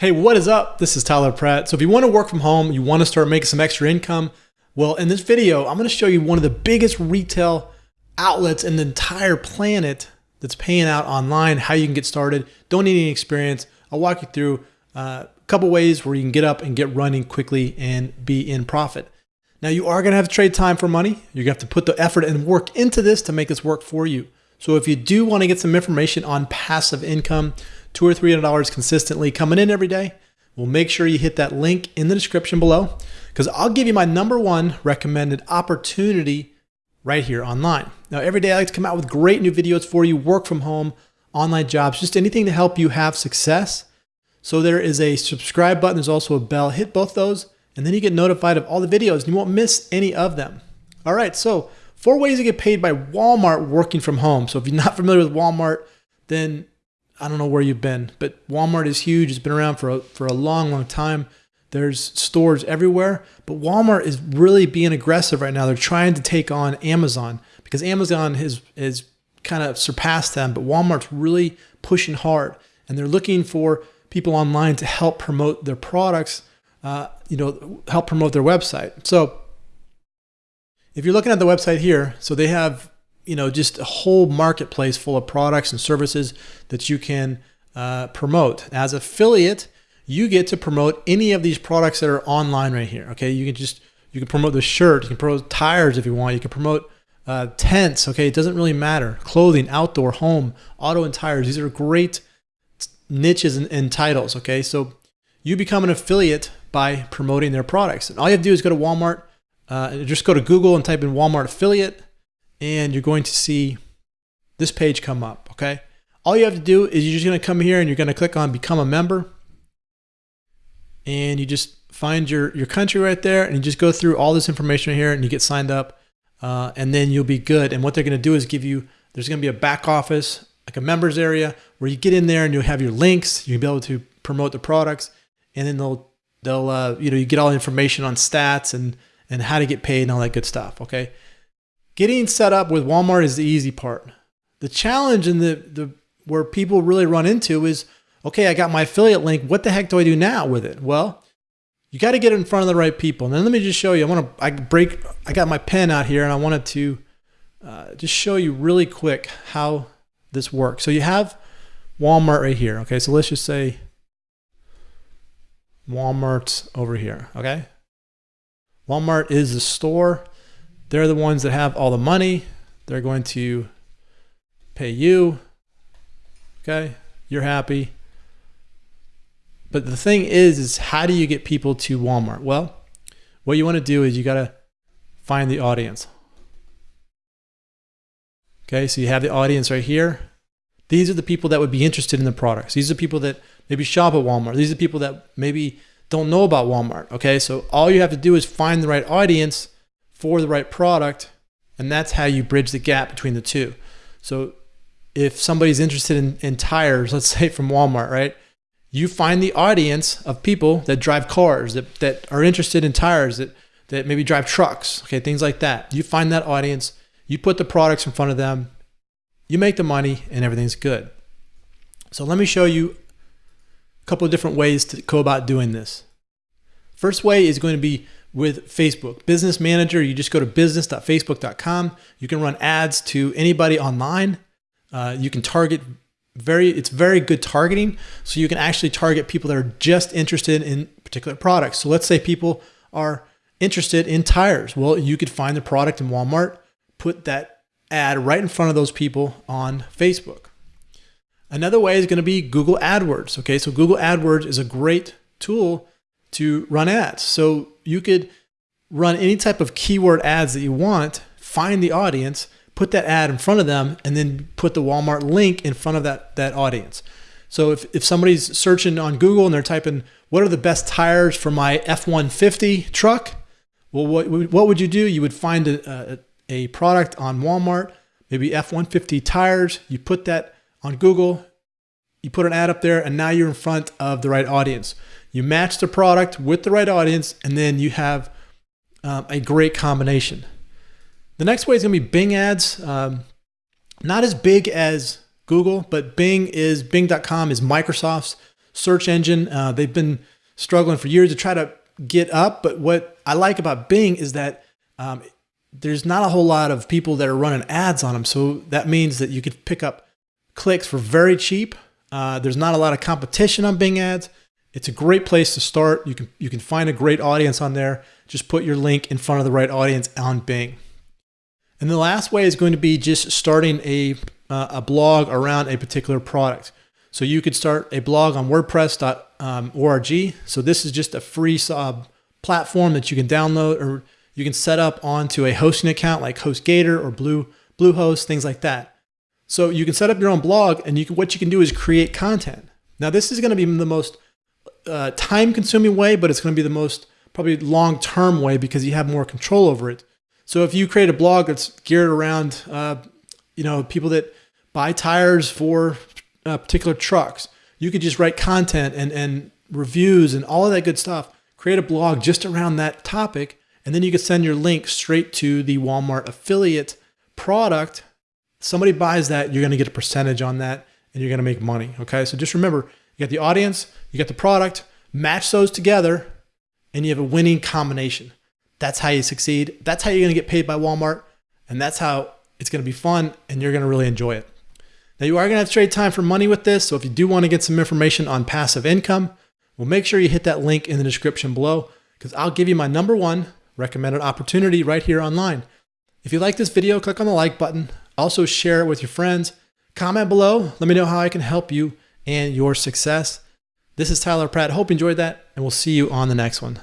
Hey, what is up? This is Tyler Pratt. So if you want to work from home, you want to start making some extra income, well, in this video, I'm going to show you one of the biggest retail outlets in the entire planet that's paying out online, how you can get started. Don't need any experience. I'll walk you through uh, a couple ways where you can get up and get running quickly and be in profit. Now, you are going to have to trade time for money. You're going to have to put the effort and work into this to make this work for you. So if you do want to get some information on passive income, two or three hundred dollars consistently coming in every day, well, make sure you hit that link in the description below because I'll give you my number one recommended opportunity right here online. Now, every day I like to come out with great new videos for you, work from home, online jobs, just anything to help you have success. So there is a subscribe button. There's also a bell. Hit both those, and then you get notified of all the videos and you won't miss any of them. All right, so four ways to get paid by Walmart working from home. So if you're not familiar with Walmart, then I don't know where you've been, but Walmart is huge. It's been around for a, for a long, long time. There's stores everywhere, but Walmart is really being aggressive right now. They're trying to take on Amazon because Amazon has has kind of surpassed them, but Walmart's really pushing hard, and they're looking for people online to help promote their products. Uh, you know, help promote their website. So, if you're looking at the website here, so they have you know just a whole marketplace full of products and services that you can uh, promote as affiliate you get to promote any of these products that are online right here. Okay, you can just you can promote the shirt, you can promote tires if you want, you can promote uh, tents. Okay, it doesn't really matter. Clothing, outdoor, home, auto, and tires. These are great niches and, and titles. Okay, so you become an affiliate by promoting their products, and all you have to do is go to Walmart. Uh, just go to Google and type in Walmart affiliate, and you're going to see this page come up. Okay, all you have to do is you're just going to come here and you're going to click on become a member and you just find your, your country right there and you just go through all this information right here and you get signed up uh, and then you'll be good. And what they're going to do is give you, there's going to be a back office, like a members area where you get in there and you'll have your links. You'll be able to promote the products and then they'll, they'll, uh, you know, you get all the information on stats and, and how to get paid and all that good stuff. Okay. Getting set up with Walmart is the easy part. The challenge and the, the, where people really run into is, okay, I got my affiliate link. What the heck do I do now with it? Well, you got to get it in front of the right people. And then let me just show you. I want to, I break, I got my pen out here and I wanted to uh, just show you really quick how this works. So you have Walmart right here. Okay. So let's just say Walmart's over here. Okay. Walmart is the store. They're the ones that have all the money. They're going to pay you. Okay. You're happy. But the thing is, is how do you get people to Walmart? Well, what you want to do is you got to find the audience. Okay, so you have the audience right here. These are the people that would be interested in the products. These are people that maybe shop at Walmart. These are people that maybe don't know about Walmart. Okay, so all you have to do is find the right audience for the right product, and that's how you bridge the gap between the two. So if somebody's interested in, in tires, let's say from Walmart, right? you find the audience of people that drive cars, that, that are interested in tires, that, that maybe drive trucks, okay, things like that. You find that audience, you put the products in front of them, you make the money, and everything's good. So let me show you couple of different ways to go about doing this. First way is going to be with Facebook. Business Manager, you just go to business.facebook.com. You can run ads to anybody online. Uh, you can target very it's very good targeting so you can actually target people that are just interested in particular products so let's say people are interested in tires well you could find the product in walmart put that ad right in front of those people on facebook another way is going to be google adwords okay so google adwords is a great tool to run ads so you could run any type of keyword ads that you want find the audience put that ad in front of them and then put the Walmart link in front of that, that audience. So if, if somebody's searching on Google and they're typing, what are the best tires for my F-150 truck? Well, what, what would you do? You would find a, a, a product on Walmart, maybe F-150 tires. You put that on Google, you put an ad up there, and now you're in front of the right audience. You match the product with the right audience, and then you have um, a great combination. The next way is to be Bing ads. Um, not as big as Google, but Bing is Bing.com is Microsoft's search engine. Uh, they've been struggling for years to try to get up. But what I like about Bing is that um, there's not a whole lot of people that are running ads on them. So that means that you could pick up clicks for very cheap. Uh, there's not a lot of competition on Bing ads. It's a great place to start. You can you can find a great audience on there. Just put your link in front of the right audience on Bing. And the last way is going to be just starting a uh, a blog around a particular product. So you could start a blog on WordPress.org. So this is just a free uh, platform that you can download or you can set up onto a hosting account like HostGator or Blue Bluehost, things like that. So you can set up your own blog, and you can, what you can do is create content. Now this is going to be the most uh, time-consuming way, but it's going to be the most probably long-term way because you have more control over it. So if you create a blog that's geared around, uh, you know, people that buy tires for uh, particular trucks, you could just write content and and reviews and all of that good stuff. Create a blog just around that topic, and then you can send your link straight to the Walmart affiliate product. Somebody buys that, you're going to get a percentage on that, and you're going to make money. Okay, so just remember, you got the audience, you got the product, match those together, and you have a winning combination. That's how you succeed. That's how you're going to get paid by Walmart, and that's how it's going to be fun, and you're going to really enjoy it. Now you are going to have trade time for money with this. So if you do want to get some information on passive income, well, make sure you hit that link in the description below because I'll give you my number one recommended opportunity right here online. If you like this video, click on the like button. Also share it with your friends. Comment below. Let me know how I can help you and your success. This is Tyler Pratt. Hope you enjoyed that, and we'll see you on the next one.